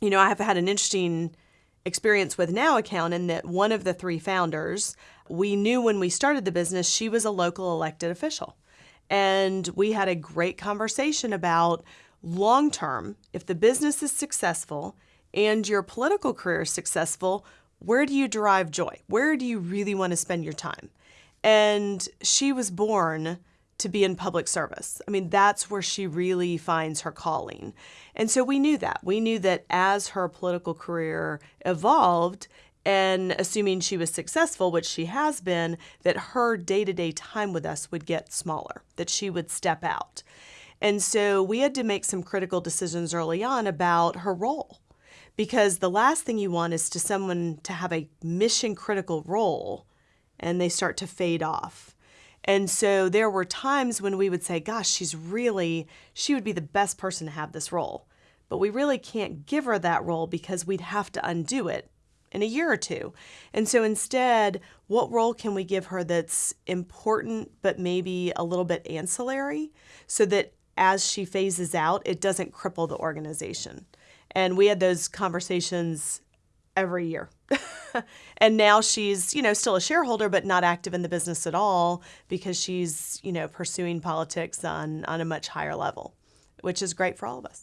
you know, I have had an interesting experience with Now Account in that one of the three founders, we knew when we started the business, she was a local elected official. And we had a great conversation about long term, if the business is successful and your political career is successful, where do you derive joy? Where do you really want to spend your time? And she was born to be in public service. I mean, that's where she really finds her calling. And so we knew that. We knew that as her political career evolved, and assuming she was successful, which she has been, that her day to day time with us would get smaller, that she would step out. And so we had to make some critical decisions early on about her role. Because the last thing you want is to someone to have a mission critical role and they start to fade off. And so there were times when we would say, gosh, she's really, she would be the best person to have this role. But we really can't give her that role because we'd have to undo it in a year or two. And so instead, what role can we give her that's important but maybe a little bit ancillary so that as she phases out, it doesn't cripple the organization? And we had those conversations every year. and now she's, you know, still a shareholder but not active in the business at all because she's, you know, pursuing politics on on a much higher level, which is great for all of us.